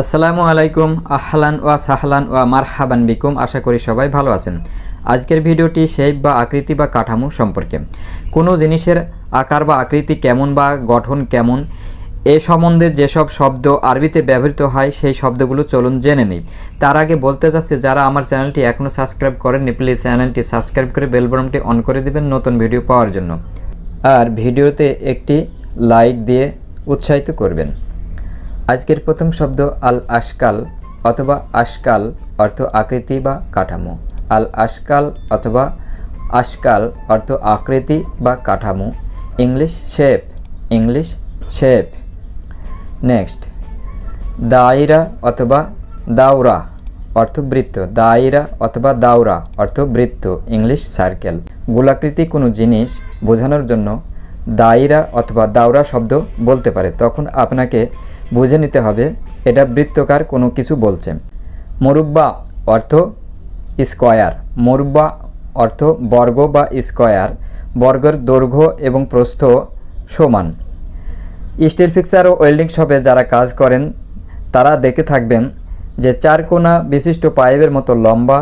আসসালামু আলাইকুম, আহলান ওয়া সাহলান ওয়া মারহাবান বিকুম। আশা করি সবাই ভালো আছেন। আজকের ভিডিওটি শেপ বা আকৃতি বা কাঠামো সম্পর্কে। কোনো জিনিসের আকার বা আকৃতি কেমন বা গঠন কেমন, এ সম্বন্ধে যেসব শব্দ আরবিতে ব্যবহৃত হয়, সেই শব্দগুলো চলুন জেনে নিই। তার আগে বলতে চাচ্ছি, যারা আমার চ্যানেলটি এখনও সাবস্ক্রাইব করেননি, প্লিজ চ্যানেলটি সাবস্ক্রাইব করে বেল বাটনটি অন করে দিবেন নতুন ভিডিও পাওয়ার জন্য। আর ভিডিওতে একটি লাইক দিয়ে উৎসাহিত করবেন। আজকের প্রথম শব্দ আল আশকাল অথবা আশকাল অর্থ আকৃতি বা কাঠামো। আল আশকাল অথবা আশকাল অর্থ আকৃতি বা কাঠামো। English shape English shape. Next, দায়রা অথবা দাওরা অর্থ বৃত্ত। দায়রা অথবা দাওরা অর্থ বৃত্ত, ইংলিশ সার্কেল। গোলাকৃতি কোনো জিনিস বোঝানোর জন্য দায়রা অথবা দাওরা শব্দ বলতে পারে। তখন আপনাকে বুঝে নিতে হবে, এটা বৃত্তকার কোনো কিছু বলছে। মরুব্বা অর্থ স্কয়ার। মরুব্বা অর্থ বর্গ বা স্কয়ার। বর্গের দৈর্ঘ্য এবং প্রস্থ সমান। স্টিল ফিক্সার ও ওয়েল্ডিং শপে যারা কাজ করেন, তারা দেখে থাকবেন যে চার কোনা বিশিষ্ট পাইপের মতো লম্বা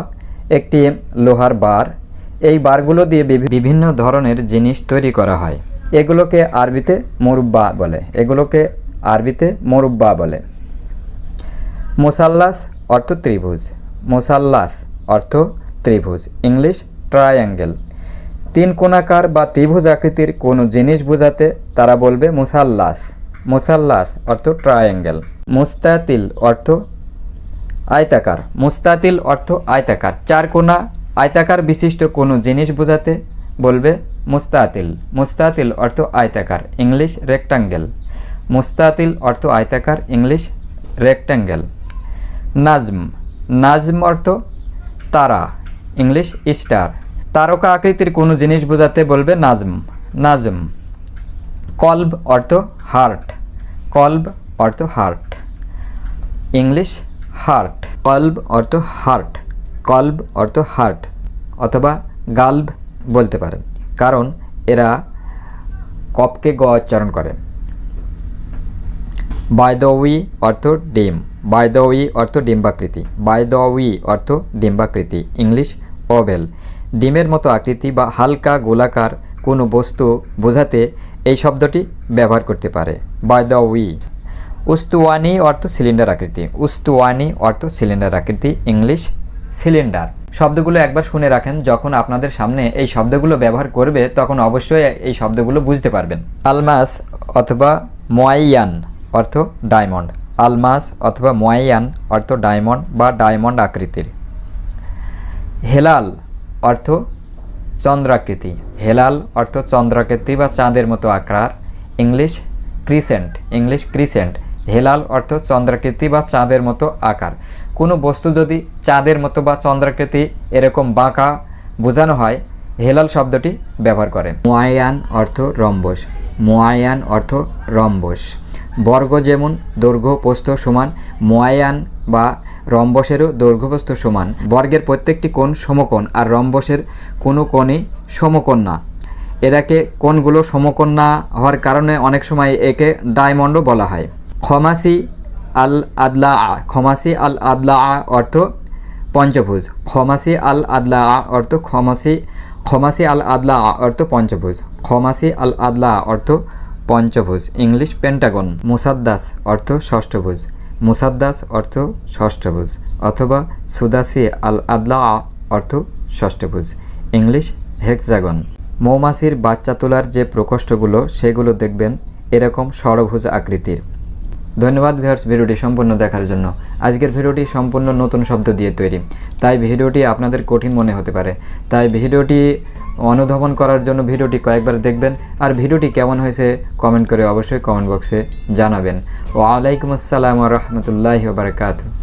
একটি লোহার বার। এই বারগুলো দিয়ে বিভিন্ন ধরনের জিনিস তৈরি করা হয়। এগুলোকে আরবিতে মুরব্বা বলে। এগুলোকে আরবিতে মুরব্বা বলে। মোসাল্লাস অর্থ ত্রিভুজ। মোসাল্লাস অর্থ ত্রিভুজ। English triangle. তিন কোণাকার বা ত্রিভুজ আকৃতির কোনো জিনিস বোঝাতে তারা বলবে মুসাল্লাস। মুসাল্লাস অর্থ ট্রায়াঙ্গেল। মুস্তাতিল অর্থ আয়তাকার। মুস্তাতিল অর্থ আয়তাকার। চার কোণা আয়তাকার বিশিষ্ট কোনো জিনিস বোঝাতে বলবে মুস্তাতিল। মুস্তাতিল অর্থ আয়তাকার। English rectangle. মুস্তাতিল অর্থ আয়তাকার, ইংলিশ রেক্ট্যাঙ্গেল নাজম নাজম অর্থ তারা, ইংলিশ স্টার তারকা আকৃতির কোনো জিনিস বোঝাতে বলবে নাজম নাজম। কল্ব অর্থ হার্ট কল্ব অর্থ হার্ট ইংলিশ হার্ট কল্ব অর্থ হার্ট কল্ব অর্থ হার্ট অথবা গাল্ব বলতে পারেন। কারণ এরা কপকে গ উচ্চারণ করে। বাইদউই অর্থ ডিম। বাইদউই অর্থ ডিম্বাকৃতি। বাইদউই অর্থ ডিম্বাকৃতি। ইংলিশ ওভেল ডিমের মতো আকৃতি বা হালকা গোলাকার কোনো বস্তু বোঝাতে এই শব্দটি ব্যবহার করতে পারে। বাইদউই উস্তুয়ানি, অর্থ সিলিন্ডার আকৃতি। উস্তুয়ানি, অর্থ সিলিন্ডার আকৃতি। ইংলিশ সিলিন্ডার শব্দগুলো একবার শুনে রাখেন, যখন আপনাদের সামনে এই শব্দগুলো ব্যবহার করবে, তখন অবশ্যই এই শব্দগুলো বুঝতে পারবেন। আলমাস অথবা মোয়াইয়ান। অর্থ ডায়মন্ড। আলমাস অথবা মোয়াইয়ান অর্থ ডায়মন্ড বা ডায়মন্ড আকৃতির। হেলাল অর্থ চন্দ্রাকৃতি। হেলাল অর্থ চন্দ্রাকৃতি বা চাঁদের মতো আকার English crescent. English crescent. Helal অর্থ চন্দ্রাকৃতি বা চাঁদের মতো আকার। কোনো বস্তু যদি চাঁদের মতো বা চন্দ্রাকৃতি এরকম বাঁকা বোঝানো হয়, হেলাল শব্দটি ব্যবহার করে। মোয়ায়ান অর্থ রম্বস। মোয়ায়ান অর্থ রম্বস। বর্গ যেমন দৈর্ঘ্য প্রস্থ সমান মোয়ায়ান বা রম্বসেরও দৈর্ঘ্য প্রস্থ সমান। বর্গের প্রত্যেকটি কোণ সমকোণ আর রম্বসের কোনো কোণই সমকোণ না। এরাকে কোণগুলো সমকোণ না হওয়ার কারণে অনেক সময় একে ডায়মন্ডও বলা হয়। খমাসি আল আদলা আ খমাসি আল আদলা আ অর্থ পঞ্চভুজ। খমাসি আল আদলা আ অর্থ খমাসি খমাসি আল আদলা অর্থ পঞ্চভুজ। খমাসি আল আদলা অর্থ পঞ্চভুজ, ইংলিশ পেন্টাগন, মুসাদ্দাস অর্থ ষষ্ঠভুজ, মুসাদ্দাস অর্থ ষষ্ঠভুজ, অথবা সুদাসি আল আদলা অর্থ ষষ্ঠভুজ, ইংলিশ হেক্সাগন। মৌমাছির বাচ্চা তোলার যে প্রকোষ্ঠগুলো, সেগুলো দেখবেন এরকম ষড়ভুজ আকৃতির। ধন্যবাদ ভিউয়ার্স ভিডিওটি সম্পূর্ণ দেখার জন্য। আজকের ভিডিওটি সম্পূর্ণ নতুন শব্দ দিয়ে তৈরি। তাই ভিডিওটি আপনাদের কঠিন মনে হতে পারে। তাই ভিডিওটি অনুধাবন করার জন্য ভিডিওটি কয়েকবার দেখবেন। আর ভিডিওটি কেমন হয়েছে কমেন্ট করে অবশ্যই কমেন্ট বক্সে জানাবেন। ও ওয়ালাইকুম আসসালাম রহমতুল্লাহ বারকাতু